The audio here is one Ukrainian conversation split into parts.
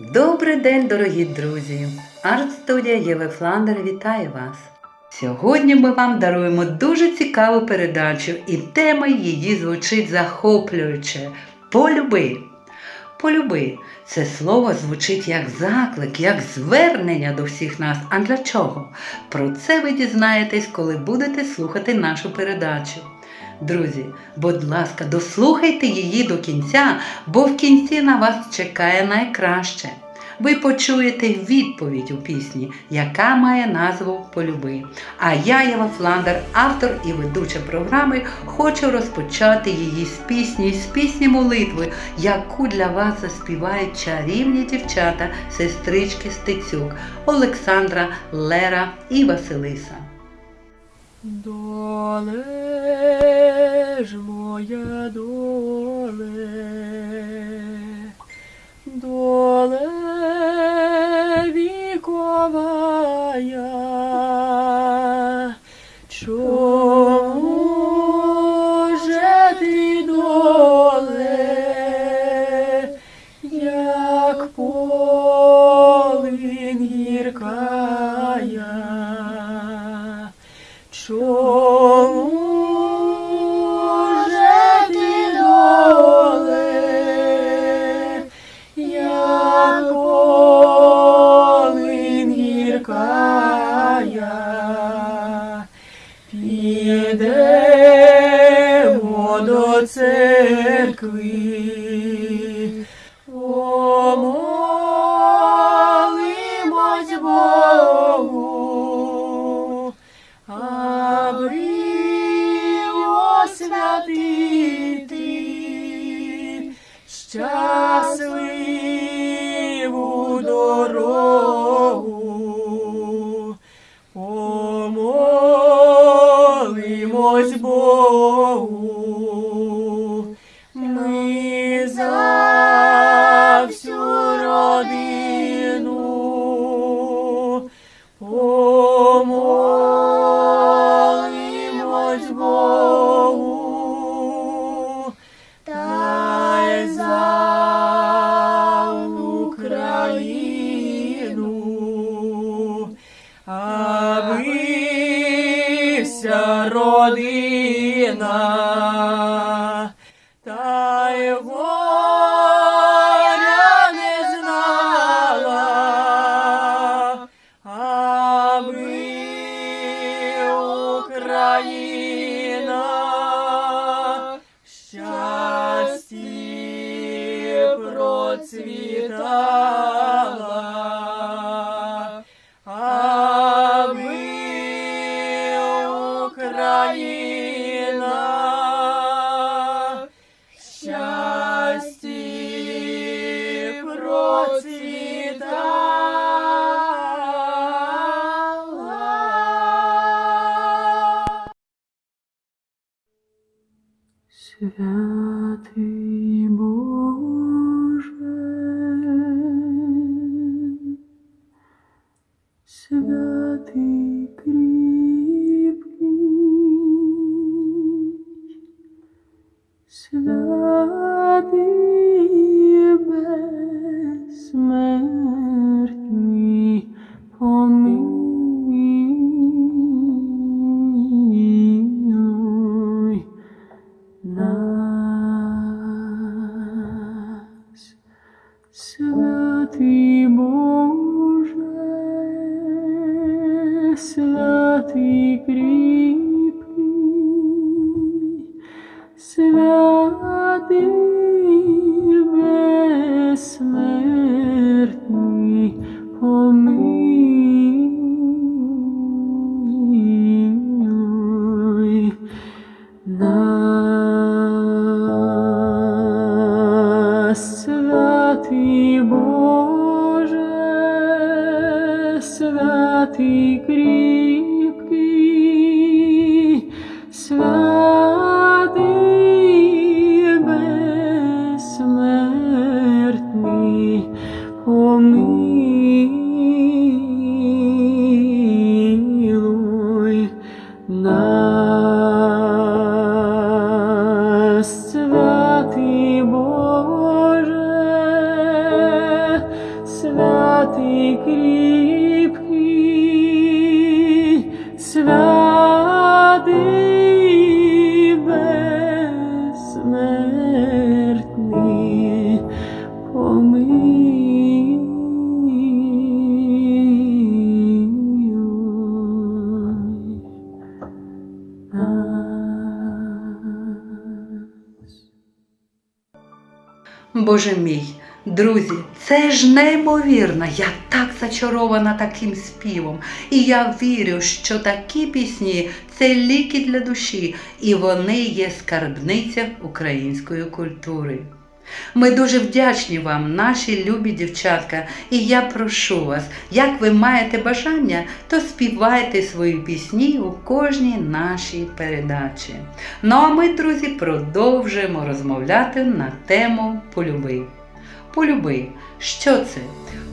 Добрий день, дорогі друзі! Арт-студія Єви Фландер вітає вас! Сьогодні ми вам даруємо дуже цікаву передачу, і тема її звучить захоплююче Полюби. Полюби це слово звучить як заклик, як звернення до всіх нас. А для чого? Про це ви дізнаєтесь, коли будете слухати нашу передачу. Друзі, будь ласка, дослухайте її до кінця, бо в кінці на вас чекає найкраще. Ви почуєте відповідь у пісні, яка має назву Полюби. А я, Єва Фландер, автор і ведуча програми, хочу розпочати її з пісні, з пісні молитви, яку для вас заспівають чарівні дівчата, сестрички Стецюк, Олександра, Лера і Василиса. Доле ж моя доле, доле віковая, modo cerqui родина Святий Боже, святий безсмертний, святий кріпкий, святий безсмертний, помилуй нас. Боже мій, друзі, це ж неймовірно. Я так зачарована таким співом. І я вірю, що такі пісні це ліки для душі, і вони є скарбниця української культури. Ми дуже вдячні вам, наші любі дівчатка, і я прошу вас, як ви маєте бажання, то співайте свої пісні у кожній нашій передачі. Ну а ми, друзі, продовжуємо розмовляти на тему полюби. Полюби, що це?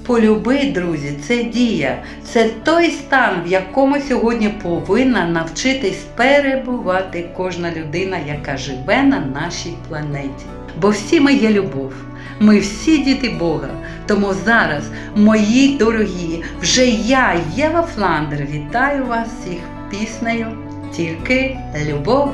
Полюби, друзі, це дія, це той стан, в якому сьогодні повинна навчитись перебувати кожна людина, яка живе на нашій планеті. Бо всі ми є любов, ми всі діти Бога. Тому зараз, мої дорогі, вже я, Єва Фландер, вітаю вас всіх піснею Тільки любов.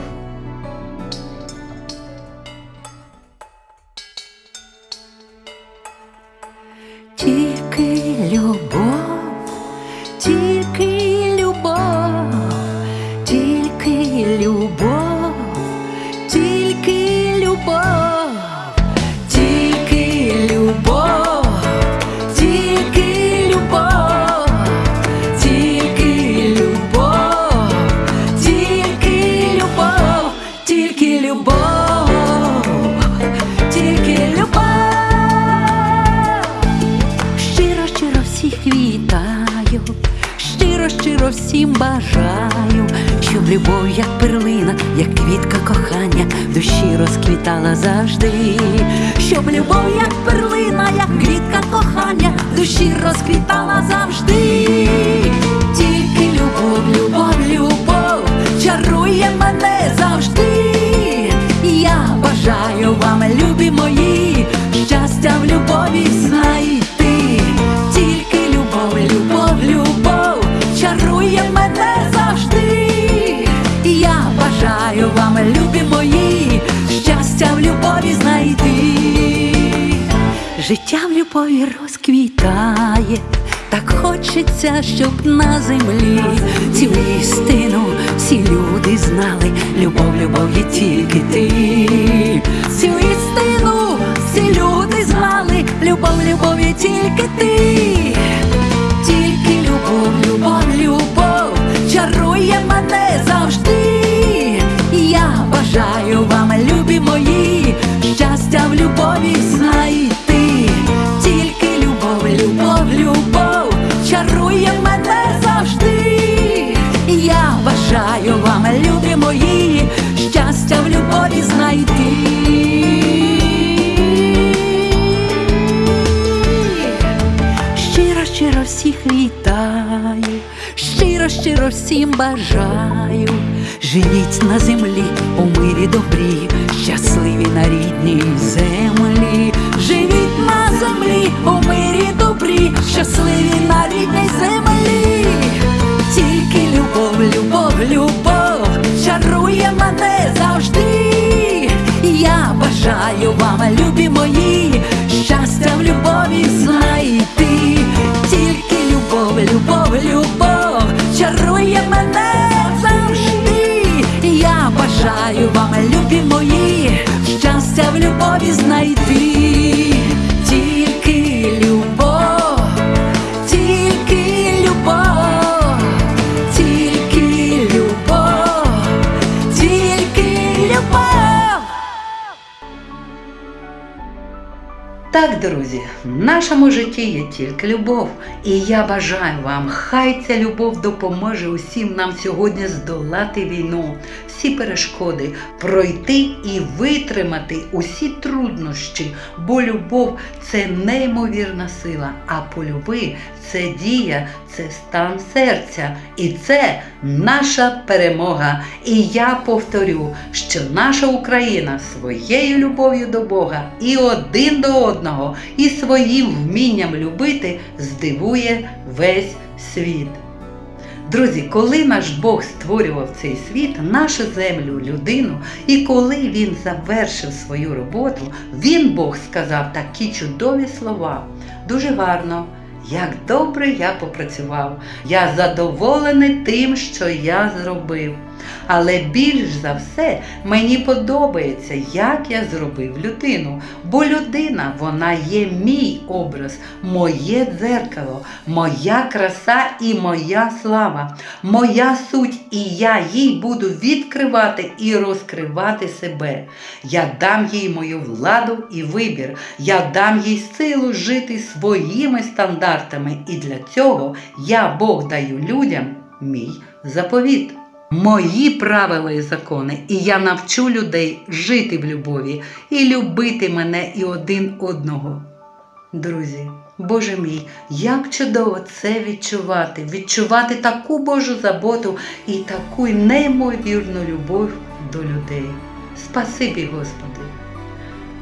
Любов, як перлина, як квітка кохання, в душі розквітала завжди, щоб любов, як перлина, як квітка кохання, в душі розквітала завжди. Тільки любов, любов, любов чарує мене завжди. Я бажаю вам, любі мої, Життя в любові розквітає, так хочеться, щоб на землі цю істину всі люди знали. Любов, любов є тільки ти. Цю істину всі люди знали. Любов, любов є тільки ти. Тільки любов, любов, мене завжди. Я бажаю вам, любі мої, щастя в любові знайти. Щиро, щиро всіх вітаю, щиро, щиро всім бажаю. Живіть на землі у мирі добрі, щасливі на рідній землі. Живіть на землі у мирі добрі, щасливі на рідній землі. Тільки любов, любов, любов чарує мене завжди. Я бажаю вам, любі мої, щастя в любові знайти. Тільки любов, любов, любов чарує любі мої, щастя в любові знайти. Тільки любов, тільки любов, тільки любов, тільки любов. Так, друзі, в нашому житті є тільки любов, і я бажаю вам, хай ця любов допоможе усім нам сьогодні здолати війну, всі перешкоди, пройти і витримати усі труднощі, бо любов це неймовірна сила, а полюби це дія, це стан серця, і це наша перемога. І я повторю, що наша Україна своєю любов'ю до Бога і один до одного і своїм вмінням любити здивує весь світ. Друзі, коли наш Бог створював цей світ, нашу землю, людину, і коли він завершив свою роботу, він Бог сказав такі чудові слова. Дуже гарно. Як добре я попрацював, я задоволений тим, що я зробив. Але більш за все мені подобається, як я зробив людину. Бо людина, вона є мій образ, моє дзеркало, моя краса і моя слава, моя суть, і я їй буду відкривати і розкривати себе. Я дам їй мою владу і вибір, я дам їй силу жити своїми стандартами, і для цього я Бог даю людям мій заповіт. Мої правила і закони, і я навчу людей жити в любові і любити мене і один одного. Друзі, Боже мій, як чудово це відчувати, відчувати таку Божу заботу і таку неймовірну любов до людей. Спасибі, Господи!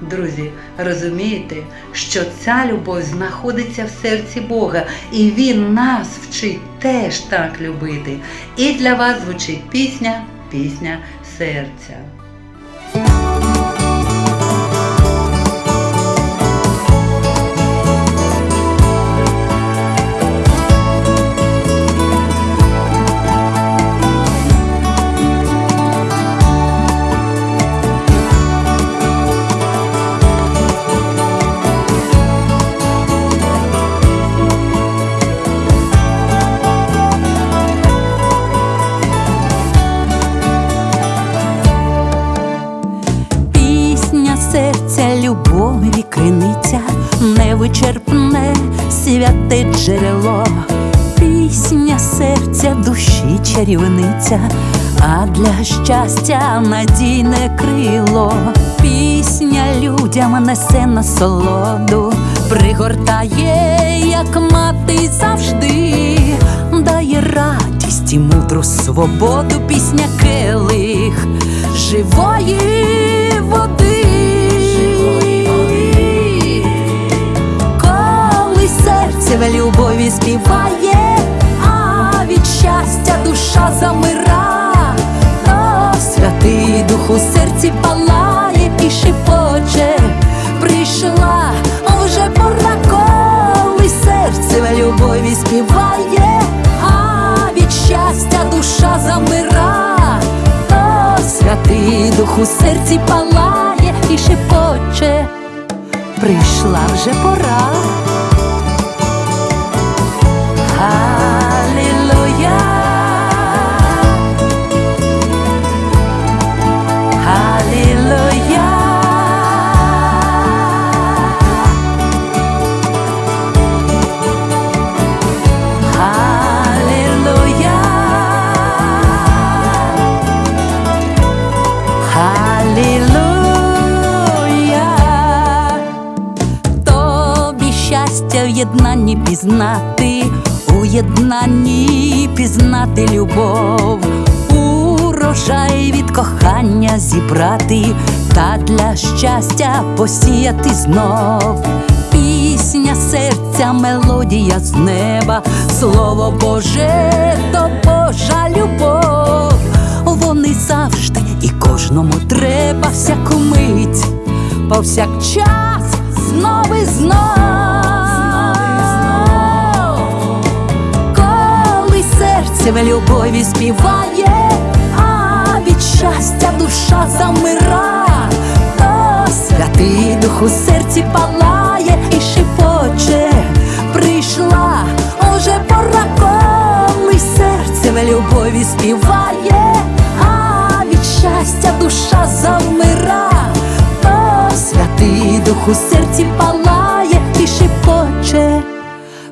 Друзі, розумієте, що ця любов знаходиться в серці Бога, і Він нас вчить теж так любити. І для вас звучить пісня, пісня серця. Чарівниця, а для щастя надійне крило, пісня людям несе насолоду, пригортає, як мати завжди, дає радість і мудру свободу, пісня келих. Живої води. Серці палає і шепоче, прийшла вже пора. Єднанні пізнати, у пізнати любов, урожай від кохання зібрати, та для щастя посіяти знов. Пісня серця, мелодія з неба, слово Боже, то Божа любов. Вони завжди і кожному треба всяку мить, повсякчас знов і знов. Серце любові співає, а від щастя душа замира, то святий дух у серці палає і шепоче, прийшла уже пора, коли серце в любові співає, а від щастя душа замира, то святий дух у серці палає і шепоче,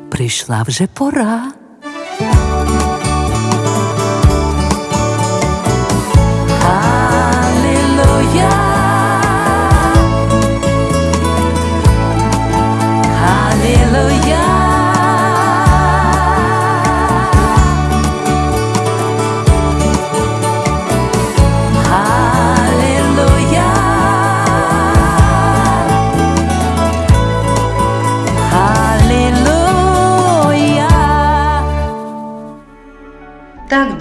прийшла вже пора.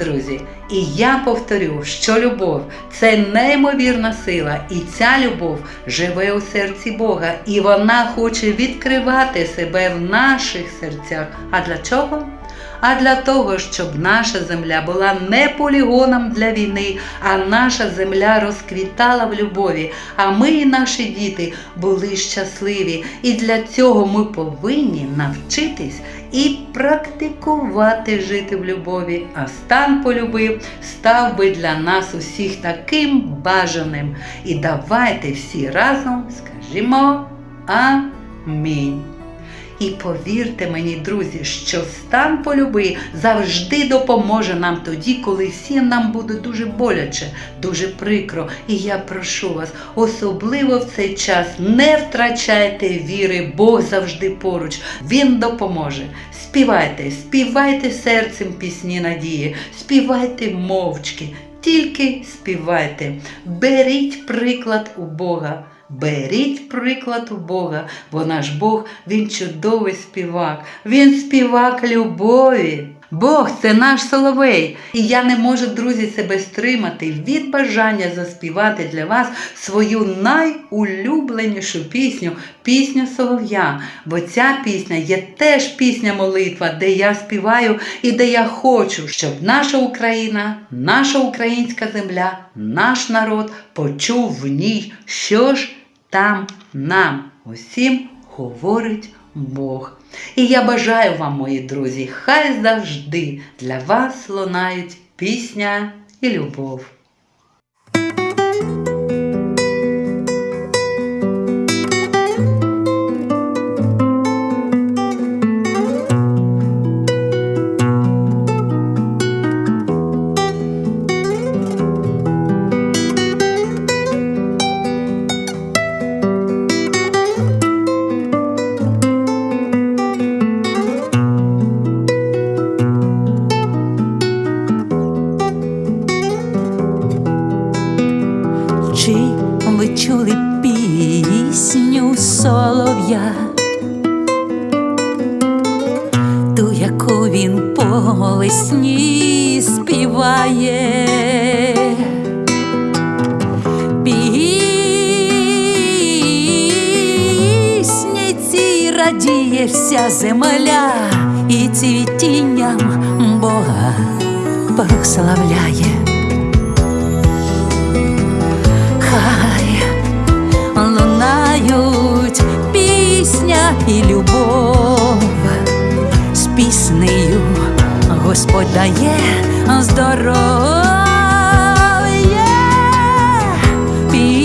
Друзі, і я повторю, що любов це неймовірна сила, і ця любов живе у серці Бога, і вона хоче відкривати себе в наших серцях. А для чого? А для того, щоб наша земля була не полігоном для війни, а наша земля розквітала в любові, а ми і наші діти були щасливі. І для цього ми повинні навчитись і практикувати жити в любові. А стан полюбив став би для нас усіх таким бажаним. І давайте всі разом скажімо Амінь. І повірте мені, друзі, що стан полюби завжди допоможе нам тоді, коли всім нам буде дуже боляче, дуже прикро. І я прошу вас, особливо в цей час не втрачайте віри, Бог завжди поруч. Він допоможе. Співайте, співайте серцем пісні надії, співайте мовчки, тільки співайте, беріть приклад у Бога. Беріть приклад у Бога, бо наш Бог, Він чудовий співак, Він співак любові. Бог це наш соловей. І я не можу, друзі, себе стримати від бажання заспівати для вас свою найулюбленішу пісню пісню Солов'я. Бо ця пісня є теж пісня молитва, де я співаю і де я хочу, щоб наша Україна, наша українська земля, наш народ почув в ній, що ж там нам усім говорить Бог. І я бажаю вам, мої друзі, хай завжди для вас лунають пісня і любов. Пісню солов'я, ту, яку він по весні співає? Пісні ці радіє вся земля і цвітінням Бога прославляє. Пісня і любов, з піснею Господь дає здоров'я, пісня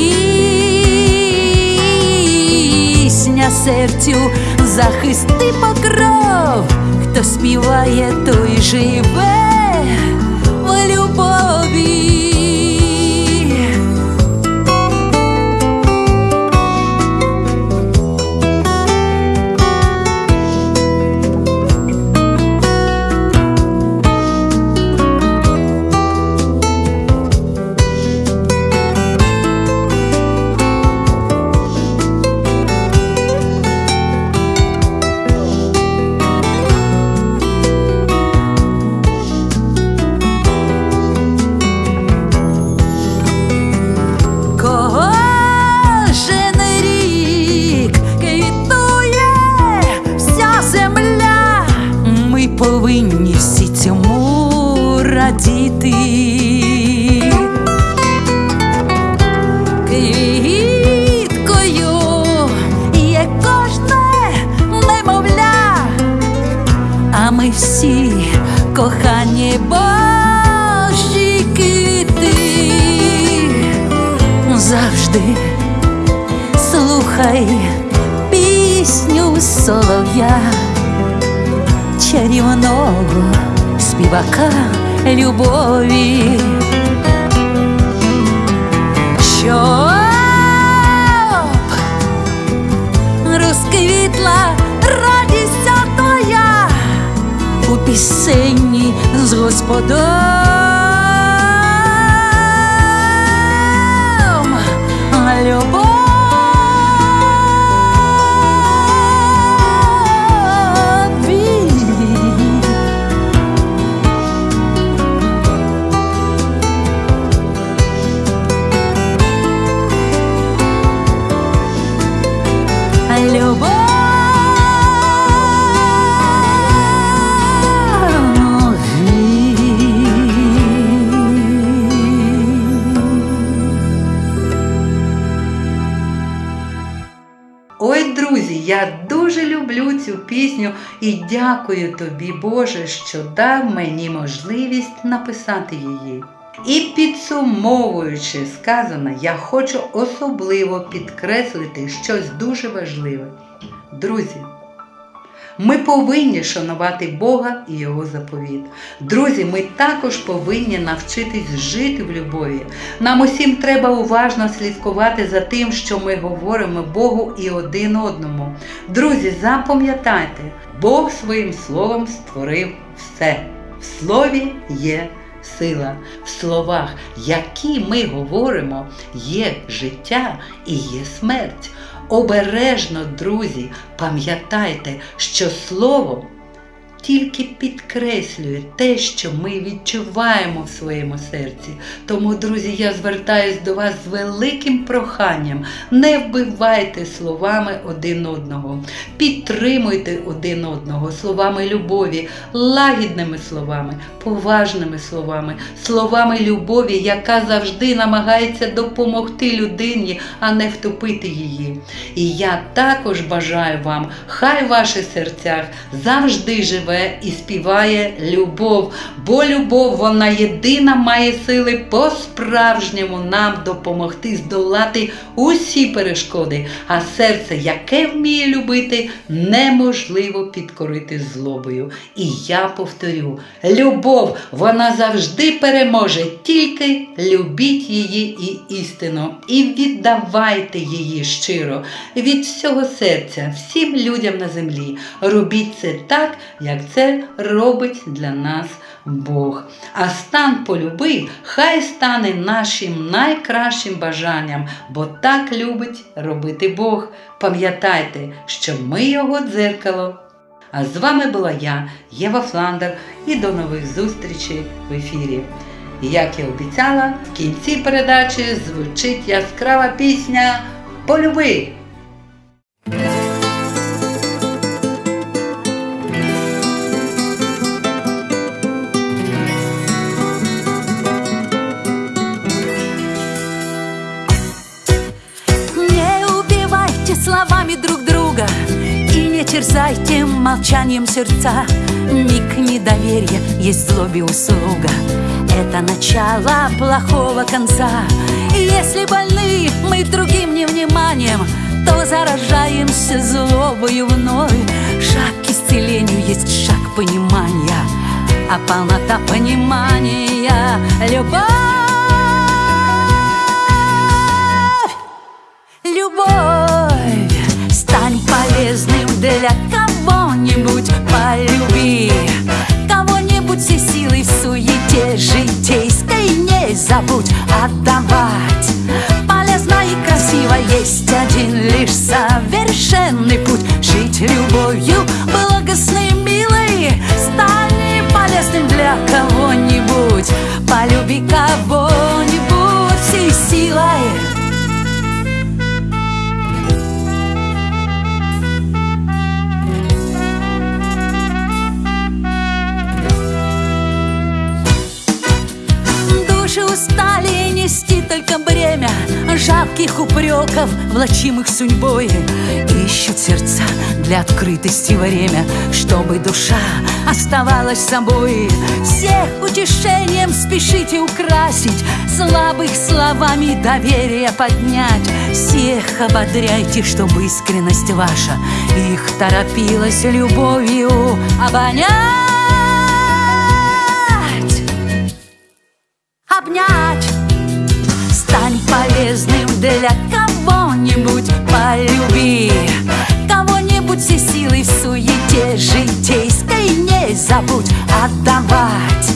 серцю захисти покров, хто співає, той живе радіти. Квіткою є кожне немовля, а ми всі кохані Божі квіти завжди слухай пісню солов'я, чарівного співака любові, щоб розквітла радість твоя у пісенні з Господом. Любові. І дякую тобі, Боже, що дав мені можливість написати її. І підсумовуючи сказане, я хочу особливо підкреслити щось дуже важливе. Друзі, ми повинні шанувати Бога і Його заповіт. Друзі, ми також повинні навчитись жити в любові. Нам усім треба уважно слідкувати за тим, що ми говоримо Богу і один одному. Друзі, запам'ятайте, Бог своїм словом створив все. В слові є сила. В словах, які ми говоримо, є життя і є смерть. Обережно, друзі, пам'ятайте, що слово тільки підкреслює те, що ми відчуваємо в своєму серці. Тому, друзі, я звертаюсь до вас з великим проханням. Не вбивайте словами один одного, підтримуйте один одного словами любові, лагідними словами, поважними словами, словами любові, яка завжди намагається допомогти людині, а не втопити її. І я також бажаю вам, хай в ваших серцях завжди живе і співає любов, бо любов, вона єдина має сили по-справжньому нам допомогти здолати усі перешкоди, а серце, яке вміє любити, неможливо підкорити злобою. І я повторю: любов, вона завжди переможе, тільки любіть її і істину, і віддавайте її щиро від всього серця, всім людям на землі. Робіть це так, як це робить для нас Бог. А стан полюби хай стане нашим найкращим бажанням, бо так любить робити Бог. Пам'ятайте, що ми його дзеркало. А з вами була я, Єва Фландер, і до нових зустрічей в ефірі. Як я обіцяла, в кінці передачі звучить яскрава пісня Полюби! Терзайте молчанием сердца. Миг недоверия есть злобе услуга Это начало плохого конца. И если больны мы другим невниманием То заражаемся злобою вновь. Шаг к исцелению есть шаг понимания. А полнота понимания — любовь забудь отдавать. Полезно и красиво есть один лишь совершенный путь. Жить любовью благостной, милой Стань полезным для кого-нибудь. Полюби кого-нибудь только бремя Жалких упреков, влачимых судьбой. Ищут сердца для открытости время Чтобы душа оставалась собой. Всех утешением спешите украсить Слабых словами доверие поднять. Всех ободряйте, чтобы искренность ваша Их торопилась любовью обонять. Обнять полезным для кого-нибудь Полюби. Кого-нибудь все силой в суете житейской Не забудь отдавать.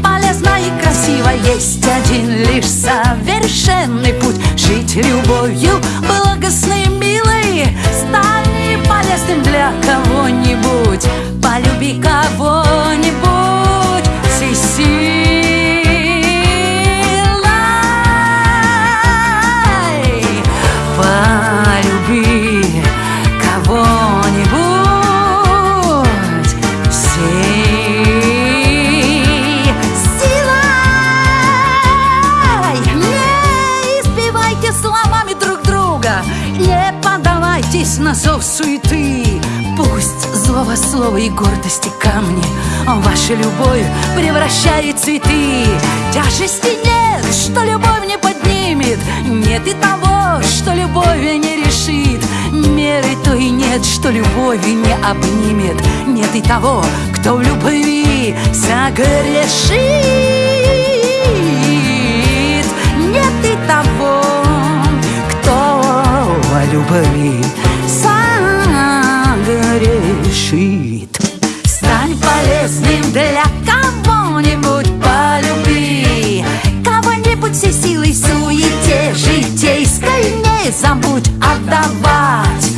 Полезно и красиво есть один лишь совершенный путь. Жить любовью благостной, милой Стань полезным для кого-нибудь. Полюби кого-нибудь слово и гордости камни. Ваша любовь превращает цветы Тяжести нет, что любовь не поднимет. Нет и того, что любовь не решит. Меры то и нет, что любовь не обнимет. Нет и того, кто в любви согрешит. Нет и того, кто в любви согрешит Стань полезным для кого-нибудь полюби. Кого-нибудь всей силой суете житейской Не забудь отдавать.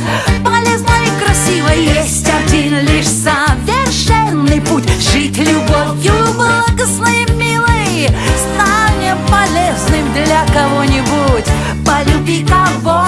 Полезно и красиво есть один лишь совершенный путь. Жить любовью благостной, милой. Стань полезным для кого-нибудь Полюби кого